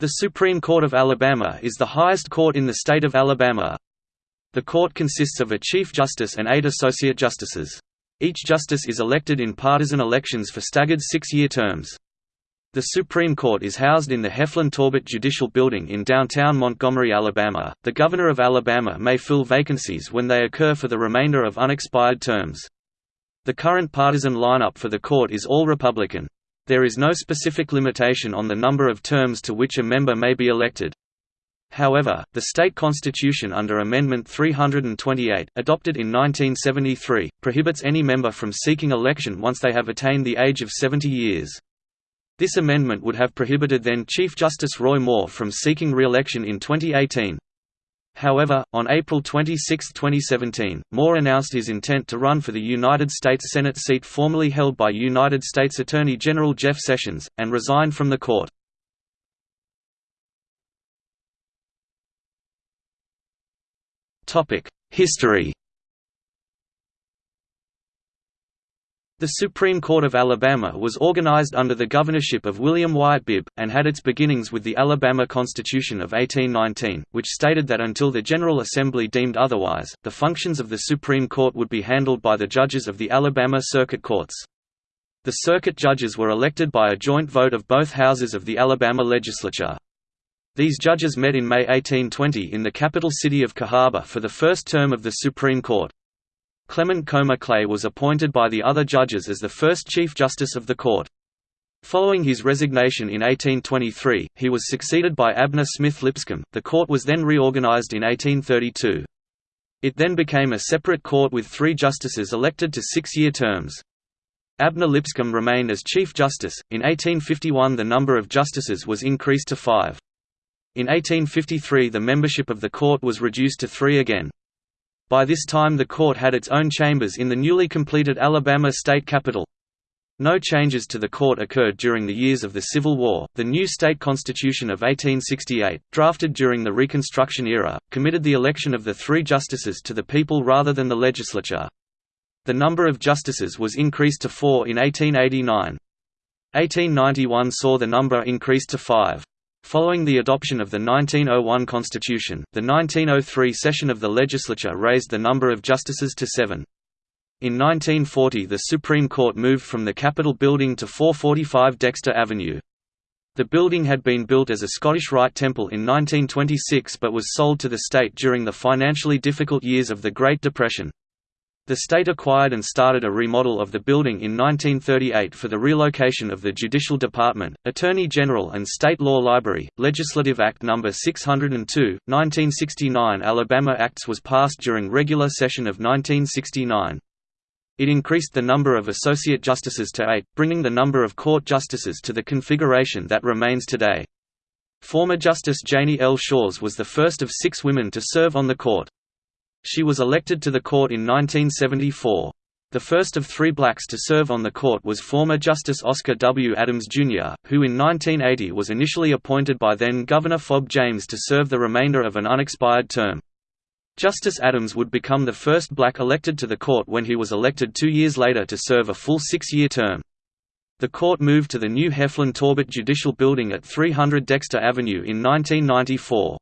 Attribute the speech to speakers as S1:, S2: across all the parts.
S1: The Supreme Court of Alabama is the highest court in the state of Alabama. The court consists of a Chief Justice and eight Associate Justices. Each justice is elected in partisan elections for staggered six-year terms. The Supreme Court is housed in the Heflin Torbert Judicial Building in downtown Montgomery, Alabama. The Governor of Alabama may fill vacancies when they occur for the remainder of unexpired terms. The current partisan lineup for the court is all Republican. There is no specific limitation on the number of terms to which a member may be elected. However, the state constitution under Amendment 328, adopted in 1973, prohibits any member from seeking election once they have attained the age of 70 years. This amendment would have prohibited then Chief Justice Roy Moore from seeking re-election in 2018. However, on April 26, 2017, Moore announced his intent to run for the United States Senate seat formerly held by United States Attorney General Jeff Sessions, and resigned from the court. History The Supreme Court of Alabama was organized under the governorship of William Wyatt Bibb, and had its beginnings with the Alabama Constitution of 1819, which stated that until the General Assembly deemed otherwise, the functions of the Supreme Court would be handled by the judges of the Alabama Circuit Courts. The circuit judges were elected by a joint vote of both houses of the Alabama legislature. These judges met in May 1820 in the capital city of Cahaba for the first term of the Supreme Court. Clement Comer Clay was appointed by the other judges as the first Chief Justice of the court. Following his resignation in 1823, he was succeeded by Abner Smith Lipscomb. The court was then reorganized in 1832. It then became a separate court with three justices elected to six-year terms. Abner Lipscomb remained as Chief Justice. In 1851, the number of justices was increased to five. In 1853, the membership of the court was reduced to three again. By this time the court had its own chambers in the newly completed Alabama state capitol. No changes to the court occurred during the years of the Civil War. The new state constitution of 1868, drafted during the Reconstruction era, committed the election of the three justices to the people rather than the legislature. The number of justices was increased to four in 1889. 1891 saw the number increased to five. Following the adoption of the 1901 Constitution, the 1903 session of the legislature raised the number of justices to seven. In 1940 the Supreme Court moved from the Capitol building to 445 Dexter Avenue. The building had been built as a Scottish Rite Temple in 1926 but was sold to the state during the financially difficult years of the Great Depression. The state acquired and started a remodel of the building in 1938 for the relocation of the Judicial Department, Attorney General and State Law Library. Legislative Act No. 602, 1969 Alabama Acts was passed during regular session of 1969. It increased the number of associate justices to eight, bringing the number of court justices to the configuration that remains today. Former Justice Janie L. Shores was the first of six women to serve on the court. She was elected to the court in 1974. The first of three blacks to serve on the court was former Justice Oscar W. Adams, Jr., who in 1980 was initially appointed by then-Governor Fob James to serve the remainder of an unexpired term. Justice Adams would become the first black elected to the court when he was elected two years later to serve a full six-year term. The court moved to the new Heflin Torbert Judicial Building at 300 Dexter Avenue in 1994.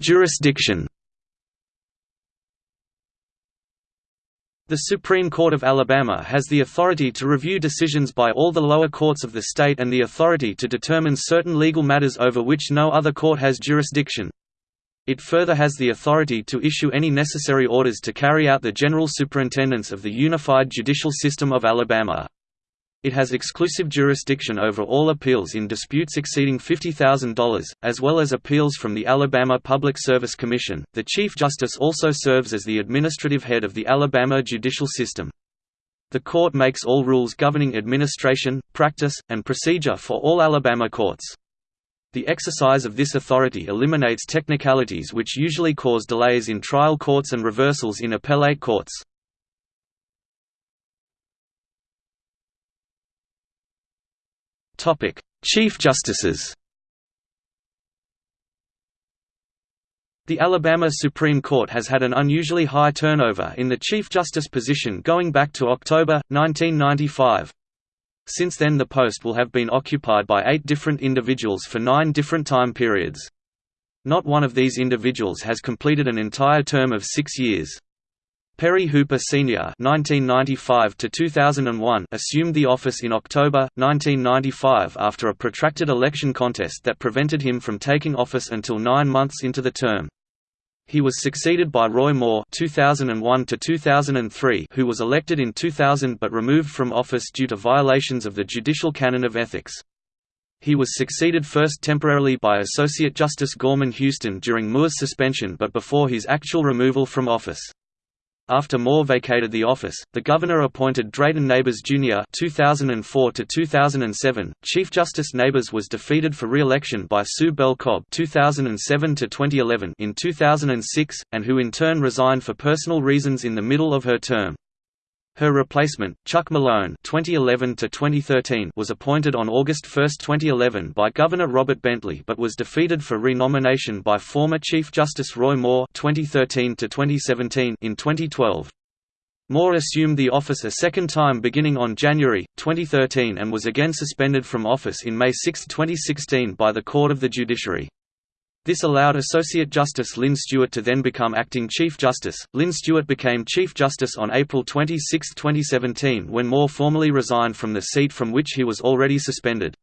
S1: Jurisdiction. The Supreme Court of Alabama has the authority to review decisions by all the lower courts of the state and the authority to determine certain legal matters over which no other court has jurisdiction. It further has the authority to issue any necessary orders to carry out the general superintendence of the unified judicial system of Alabama. It has exclusive jurisdiction over all appeals in disputes exceeding $50,000, as well as appeals from the Alabama Public Service Commission. The Chief Justice also serves as the administrative head of the Alabama judicial system. The court makes all rules governing administration, practice, and procedure for all Alabama courts. The exercise of this authority eliminates technicalities which usually cause delays in trial courts and reversals in appellate courts. Topic: Chief Justices. The Alabama Supreme Court has had an unusually high turnover in the Chief Justice position going back to October, 1995. Since then the post will have been occupied by eight different individuals for nine different time periods. Not one of these individuals has completed an entire term of six years. Perry Hooper Sr. (1995–2001) assumed the office in October 1995 after a protracted election contest that prevented him from taking office until nine months into the term. He was succeeded by Roy Moore (2001–2003), who was elected in 2000 but removed from office due to violations of the judicial canon of ethics. He was succeeded first temporarily by Associate Justice Gorman Houston during Moore's suspension but before his actual removal from office. After Moore vacated the office, the governor appointed Drayton Nabers Jr. 2004 2007. Chief Justice Nabers was defeated for re-election by Sue Bell Cobb 2007 2011 in 2006, and who in turn resigned for personal reasons in the middle of her term. Her replacement, Chuck Malone (2011–2013), was appointed on August 1, 2011, by Governor Robert Bentley, but was defeated for renomination by former Chief Justice Roy Moore (2013–2017) in 2012. Moore assumed the office a second time beginning on January 2013 and was again suspended from office in May 6, 2016 by the Court of the Judiciary. This allowed Associate Justice Lyn Stuart to then become Acting Chief Justice. Lyn Stuart became Chief Justice on April 26, 2017 when Moore formally resigned from the seat from which he was already suspended.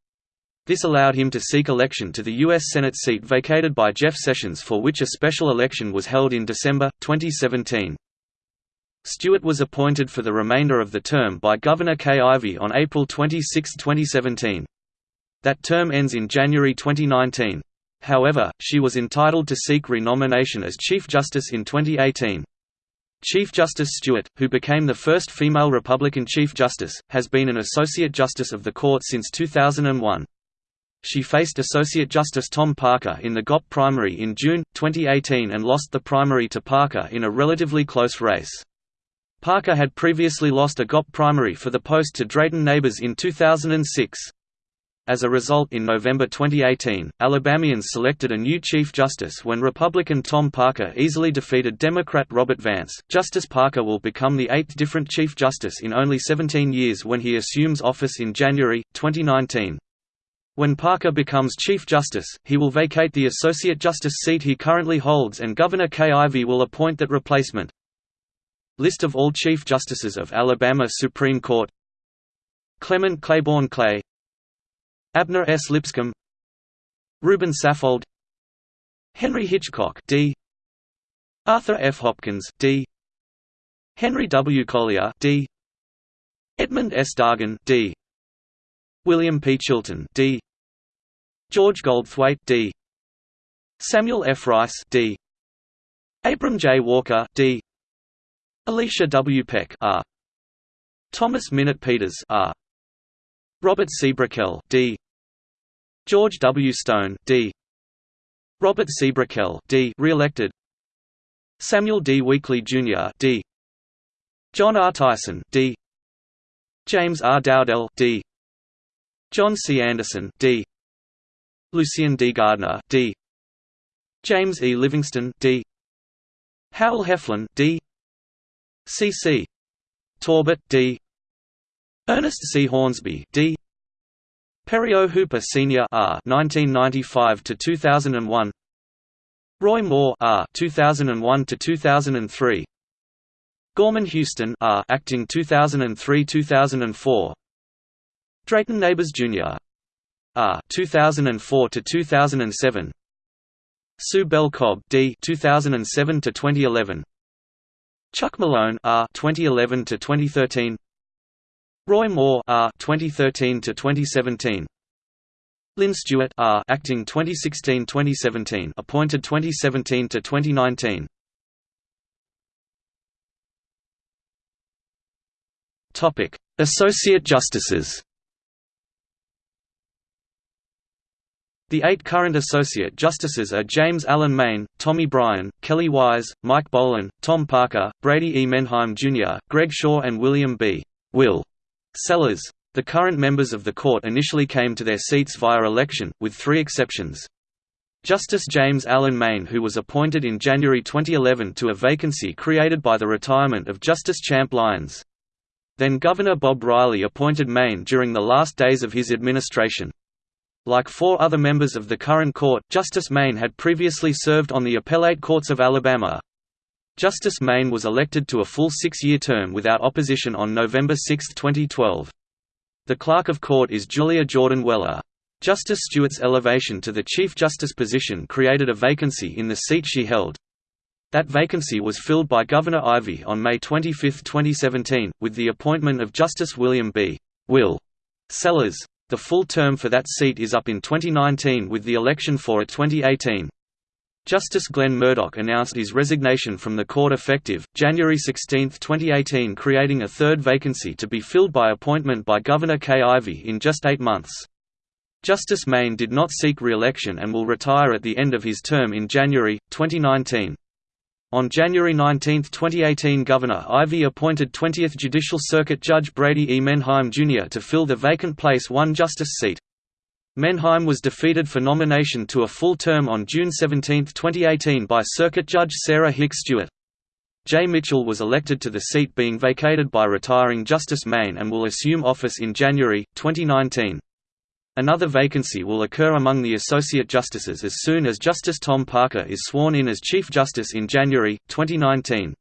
S1: This allowed him to seek election to the U.S. Senate seat vacated by Jeff Sessions for which a special election was held in December, 2017. Stuart was appointed for the remainder of the term by Governor Kay Ivey on April 26, 2017. That term ends in January 2019. However, she was entitled to seek renomination as Chief Justice in 2018. Chief Justice Stuart, who became the first female Republican Chief Justice, has been an Associate Justice of the Court since 2001. She faced Associate Justice Tom Parker in the GOP primary in June, 2018 and lost the primary to Parker in a relatively close race. Parker had previously lost a GOP primary for the post to Drayton Nabers in 2006. As a result in November 2018, Alabamians selected a new Chief Justice when Republican Tom Parker easily defeated Democrat Robert Vance. Justice Parker will become the eighth different Chief Justice in only 17 years when he assumes office in January, 2019. When Parker becomes Chief Justice, he will vacate the Associate Justice seat he currently holds and Governor Kay Ivey will appoint that replacement. List of all Chief Justices of Alabama Supreme Court Clement Claiborne Clay Abner S. Lipscomb Reuben Saffold Henry Hitchcock D. Arthur F. Hopkins D. Henry W. Collier D. Edmund S. Dargan D. William P. Chilton D. George Goldthwaite D. Samuel F. Rice D. Abram J. Walker D. Elisha W. Peck R. Thomas Minott Peters R. Robert C. Brickell D. George W. Stone D. Robert C. Brickell D. re-elected Samuel D. Weakley Jr. D. John R. Tyson D. James R. Dowdell D. John C. Anderson D. Lucien D. Gardner D. James E. Livingston D. Howell Heflin D. C. C. Torbert D. Ernest C. Hornsby, D. Perry O. Hooper Sr. R. 1995 to 2001. Roy Moore R. 2001 to 2003. Gorman Houston R. acting 2003-2004. Drayton Nabers Jr. R. 2004 to 2007. Sue Bell Cobb D. 2007 to 2011. Chuck Malone R. 2011 to 2013. Roy Moore R 2013 to 2017 Lyn Stuart R acting 2016-2017 appointed 2017 to 2019 Topic Associate Justices The eight current Associate Justices are James Allen Main, Tommy Bryan, Kelly Wise, Mike Bolin, Tom Parker, Brady E. Mendheim Jr., Greg Shaw and William B. Will Sellers. The current members of the court initially came to their seats via election, with three exceptions. Justice James Allen Main who was appointed in January 2011 to a vacancy created by the retirement of Justice Champ Lyons. Then Governor Bob Riley appointed Main during the last days of his administration. Like four other members of the current court, Justice Main had previously served on the appellate courts of Alabama. Justice Main was elected to a full six-year term without opposition on November 6, 2012. The clerk of court is Julia Jordan Weller. Justice Stuart's elevation to the Chief Justice position created a vacancy in the seat she held. That vacancy was filled by Governor Ivey on May 25, 2017, with the appointment of Justice William B. Will Sellers. The full term for that seat is up in 2019 with the election for it 2018. Justice Glenn Murdock announced his resignation from the court effective, January 16, 2018 creating a third vacancy to be filled by appointment by Governor Kay Ivey in just eight months. Justice Main did not seek re-election and will retire at the end of his term in January, 2019. On January 19, 2018 Governor Ivey appointed 20th Judicial Circuit Judge Brady E. Mendheim Jr. to fill the vacant place one justice seat. Mendheim was defeated for nomination to a full term on June 17, 2018 by Circuit Judge Sarah Hicks Stewart. Jay Mitchell was elected to the seat being vacated by retiring Justice Main and will assume office in January, 2019. Another vacancy will occur among the Associate Justices as soon as Justice Tom Parker is sworn in as Chief Justice in January, 2019.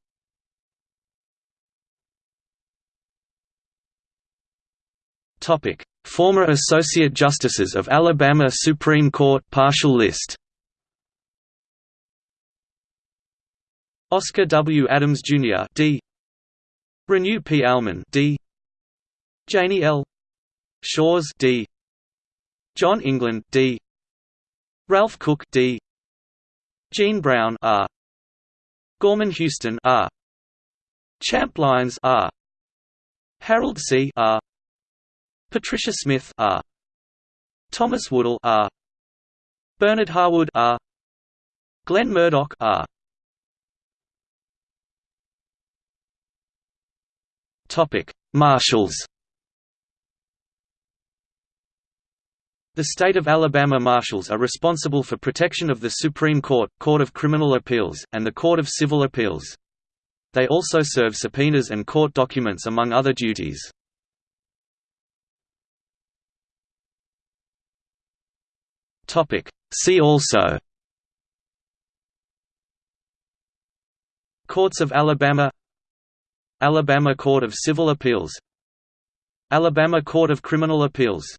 S1: Former Associate Justices of Alabama Supreme Court partial list Oscar W. Adams Jr. D. Reneau P. Almon D. Janie L. Shores D. John England D. Ralph Cook D. Gene Brown R. Gorman Houston R. Champ Lyons R. Harold See. R. Patricia Smith R. Thomas Woodall R. Bernard Harwood R. Glenn Murdock R. Topic: Marshals The state of Alabama Marshals are responsible for protection of the Supreme Court, Court of Criminal Appeals, and the Court of Civil Appeals. They also serve subpoenas and court documents among other duties. See also. Courts of Alabama. Alabama Court of Civil Appeals. Alabama Court of Criminal Appeals